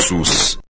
SUS.